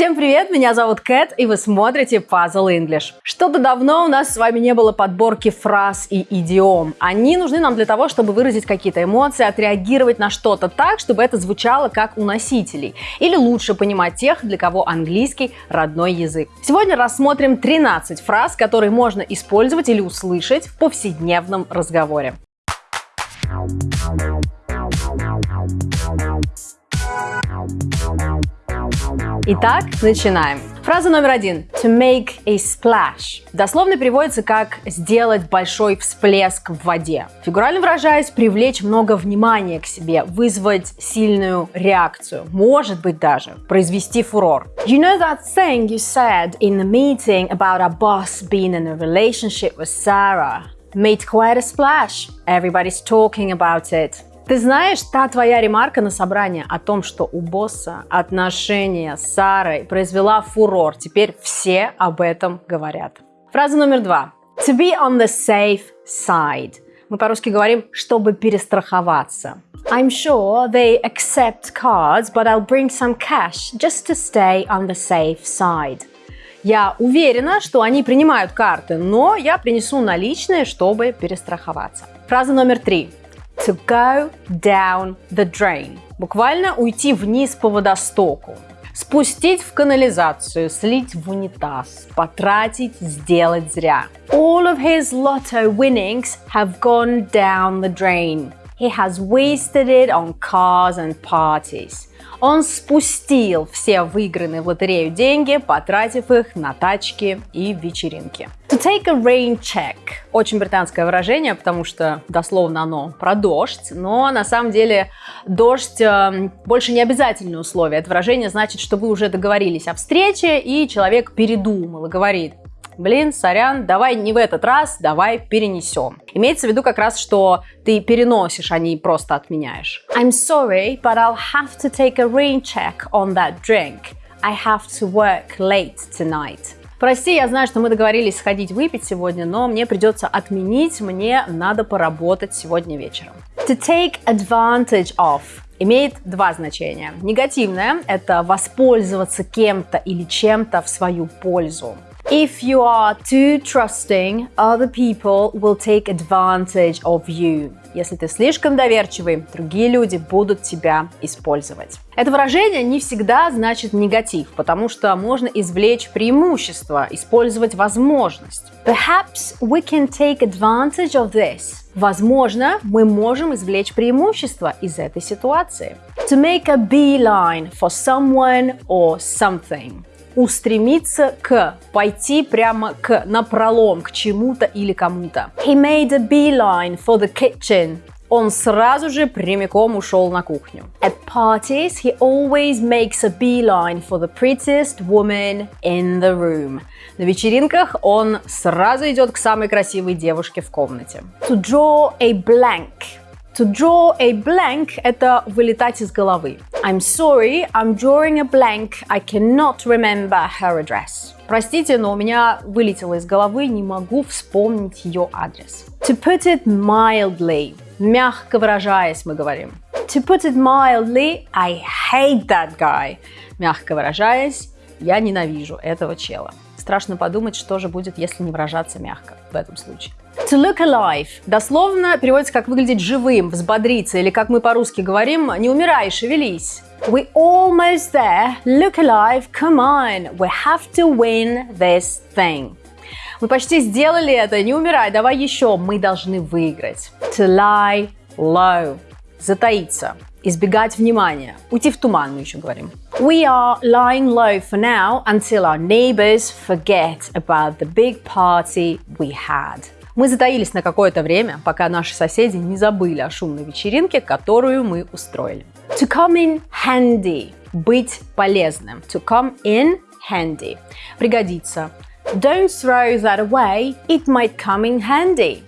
Всем привет, меня зовут Кэт, и вы смотрите Puzzle English. Что-то давно у нас с вами не было подборки фраз и идиом. Они нужны нам для того, чтобы выразить какие-то эмоции, отреагировать на что-то так, чтобы это звучало как у носителей. Или лучше понимать тех, для кого английский родной язык. Сегодня рассмотрим 13 фраз, которые можно использовать или услышать в повседневном разговоре. Итак, начинаем. Фраза номер один. To make a splash. Дословно переводится как «сделать большой всплеск в воде». Фигурально выражаясь, привлечь много внимания к себе, вызвать сильную реакцию. Может быть даже произвести фурор. You know that thing you said in the meeting about our boss being in a relationship with Sarah? Made quite a splash. Everybody's talking about it. Ты знаешь, та твоя ремарка на собрании о том, что у босса отношения с Сарой произвела фурор. Теперь все об этом говорят. Фраза номер два. To be on the safe side. Мы по-русски говорим, чтобы перестраховаться. I'm sure they accept cards, but I'll bring some cash just to stay on the safe side. Я уверена, что они принимают карты, но я принесу наличные, чтобы перестраховаться. Фраза номер три to go down the drain. Буквально уйти вниз по водостоку. Спустить в канализацию, слить в унитаз, потратить, сделать зря. All of his lotto winnings have gone down the drain. He has wasted it on cars and parties. Он спустил все выигранные в лотерею деньги, потратив их на тачки и вечеринки. To take a rain check. Очень британское выражение, потому что дословно оно про дождь, но на самом деле дождь э, больше не обязательное условие. Это выражение значит, что вы уже договорились о встрече, и человек передумал и говорит, блин, сорян, давай не в этот раз, давай перенесем. Имеется в виду как раз, что ты переносишь, а не просто отменяешь. I'm sorry, but I'll have to take a rain check on that drink. I have to work late tonight. Прости, я знаю, что мы договорились сходить выпить сегодня, но мне придется отменить, мне надо поработать сегодня вечером. To take advantage of имеет два значения. Негативное – это воспользоваться кем-то или чем-то в свою пользу. If you are too trusting, other people will take advantage of you. Если ты слишком доверчивый, другие люди будут тебя использовать. Это выражение не всегда значит негатив, потому что можно извлечь преимущество, использовать возможность. Perhaps we can take advantage of this. Возможно, мы можем извлечь преимущество из этой ситуации. To make a beeline for someone or something устремиться к, пойти прямо к, на пролом, к чему-то или кому-то. He made a beeline for the kitchen. Он сразу же прямиком ушел на кухню. At parties, he always makes a beeline for the prettiest woman in the room. На вечеринках он сразу идет к самой красивой девушке в комнате. To draw a blank. To draw a blank – это вылетать из головы. I'm sorry, I'm drawing a blank. I cannot remember her address. Простите, но у меня вылетело из головы, не могу вспомнить ее адрес. To put it mildly. Мягко выражаясь, мы говорим. To put it mildly, I hate that guy. Мягко выражаясь, я ненавижу этого чела. Страшно подумать, что же будет, если не выражаться мягко в этом случае. To look alive дословно переводится как выглядеть живым, взбодриться, или как мы по-русски говорим, не умирай, шевелись. We almost there. Look alive. Come on. We have to win this thing. Мы почти сделали это. Не умирай. Давай еще. Мы должны выиграть. To lie low. Затаиться. Избегать внимания. Уйти в туман, мы еще говорим. We are lying low for now until our neighbors forget about the big party we had. Мы затаились на какое-то время, пока наши соседи не забыли о шумной вечеринке, которую мы устроили. To come in handy – быть полезным. To come in handy – пригодиться. Don't throw that away, it might come in handy.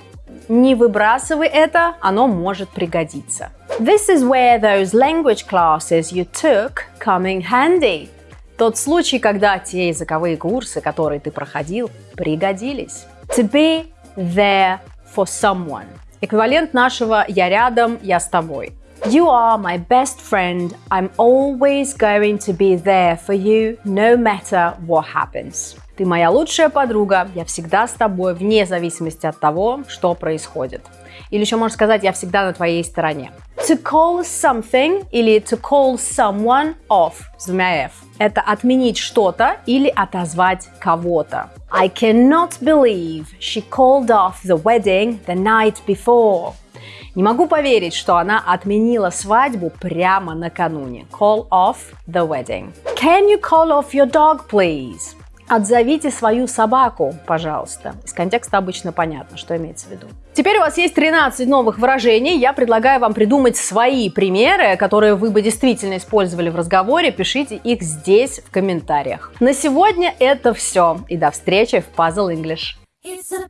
Не выбрасывай это, оно может пригодиться. This is where those language classes you took come in handy. Тот случай, когда те языковые курсы, которые ты проходил, пригодились. To be there for someone. Эквивалент нашего «я рядом, я с тобой». You are my best friend. I'm always going to be there for you, no matter what happens. Ты моя лучшая подруга, я всегда с тобой, вне зависимости от того, что происходит. Или еще можно сказать, я всегда на твоей стороне. To call something или to call someone off с двумя F. Это отменить что-то или отозвать кого-то. I cannot believe she called off the wedding the night before. Не могу поверить, что она отменила свадьбу прямо накануне. Call off the wedding. Can you call off your dog, please? Отзовите свою собаку, пожалуйста. Из контекста обычно понятно, что имеется в виду. Теперь у вас есть 13 новых выражений. Я предлагаю вам придумать свои примеры, которые вы бы действительно использовали в разговоре. Пишите их здесь в комментариях. На сегодня это все. И до встречи в Puzzle English. It's a